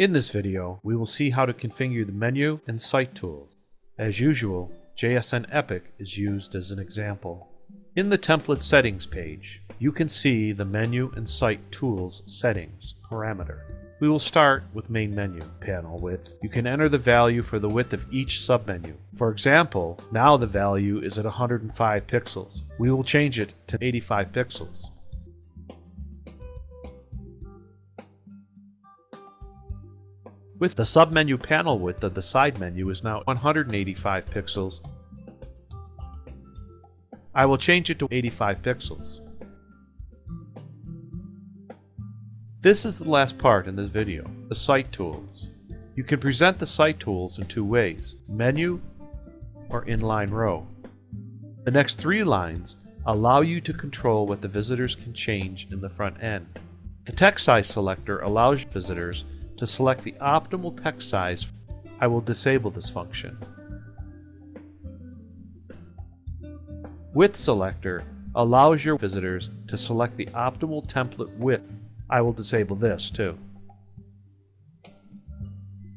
In this video, we will see how to configure the menu and site tools. As usual, JSN Epic is used as an example. In the template settings page, you can see the menu and site tools settings parameter. We will start with main menu panel width. You can enter the value for the width of each submenu. For example, now the value is at 105 pixels. We will change it to 85 pixels. With the submenu panel width of the side menu is now 185 pixels. I will change it to 85 pixels. This is the last part in this video, the site tools. You can present the site tools in two ways, menu or inline row. The next three lines allow you to control what the visitors can change in the front end. The text size selector allows visitors to select the optimal text size. I will disable this function. Width selector allows your visitors to select the optimal template width I will disable this too.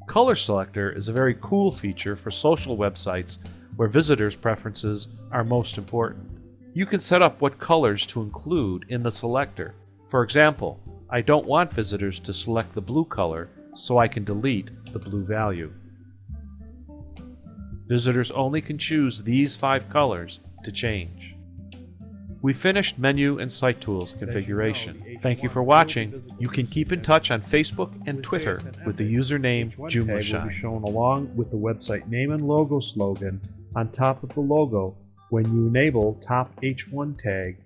Color Selector is a very cool feature for social websites where visitors' preferences are most important. You can set up what colors to include in the selector. For example, I don't want visitors to select the blue color, so I can delete the blue value. Visitors only can choose these five colors to change. We finished menu and site tools configuration. Thank you for watching. You can keep in touch on Facebook and Twitter with the username JoomlaShine. will be shown along with the website name and logo slogan on top of the logo when you enable top H1 tag